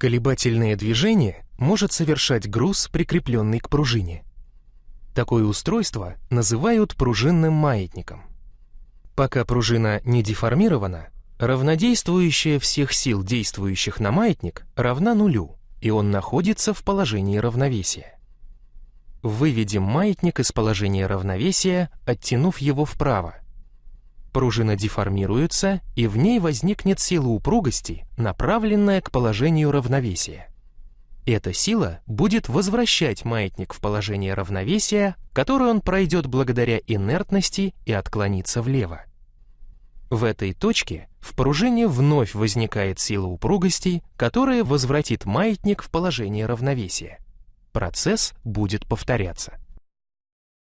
Колебательное движение может совершать груз, прикрепленный к пружине. Такое устройство называют пружинным маятником. Пока пружина не деформирована, равнодействующая всех сил, действующих на маятник, равна нулю, и он находится в положении равновесия. Выведем маятник из положения равновесия, оттянув его вправо. Пружина деформируется, и в ней возникнет сила упругости, направленная к положению равновесия. Эта сила будет возвращать маятник в положение равновесия, которое он пройдет благодаря инертности и отклонится влево. В этой точке в пружине вновь возникает сила упругости, которая возвратит маятник в положение равновесия. Процесс будет повторяться.